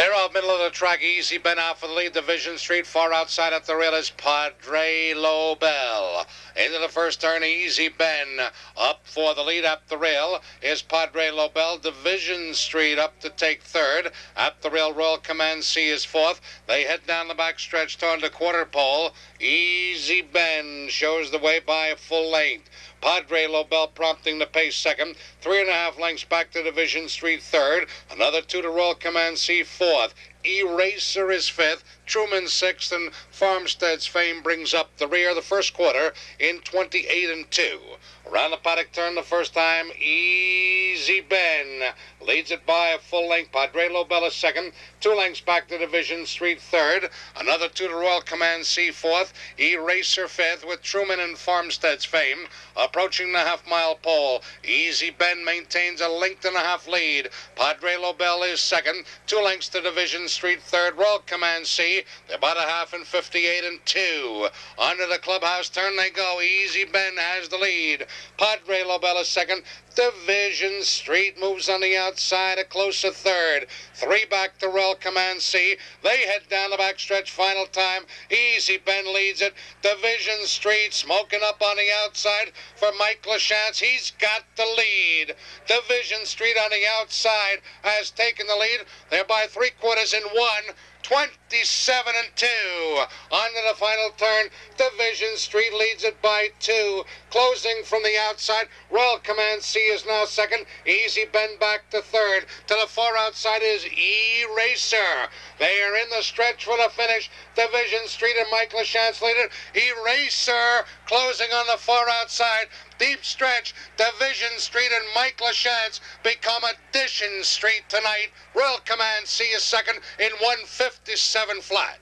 They're off middle of the track. Easy Ben out for the lead. Division Street far outside at the rail is Padre Lobel. Into the first turn, Easy Ben up for the lead up the rail is Padre Lobel. Division Street up to take third. At the rail, Royal Command C is fourth. They head down the back stretch toward the quarter pole. Easy Ben shows the way by full length. Padre Lobel prompting the pace second. Three and a half lengths back to Division Street third. Another two to Royal Command C fourth. Eraser is fifth. Truman sixth, and Farmstead's fame brings up the rear the first quarter in 28 and 2. Around the paddock turn the first time, Easy Ben leads it by a full length. Padre Lobella second, two lengths back to Division Street third, another two to Royal Command C fourth, Eraser fifth with Truman and Farmstead's fame approaching the half mile pole. Easy Ben maintains a length and a half lead. Padre Lobel is second, two lengths to Division Street third, Royal Command C. They're about a half and 58 and two. Under the clubhouse turn they go. Easy Ben has the lead. Padre Lobel is second. Division Street moves on the outside, a closer third. Three back to Royal Command C. They head down the backstretch, final time. Easy Ben leads it. Division Street smoking up on the outside for Mike Lachance. He's got the lead. Division Street on the outside has taken the lead. They're by three quarters in one. 27 and 2. On to the final turn. Division Street leads it by two. Closing from the outside. Royal Command C is now second. Easy Ben back to third. To the far outside is Eraser. They are in the stretch for the finish. Division Street and Mike Lachance leader. Eraser closing on the far outside. Deep stretch. Division Street and Mike Lachance become Addition Street tonight. Royal Command C is second in 157 flat.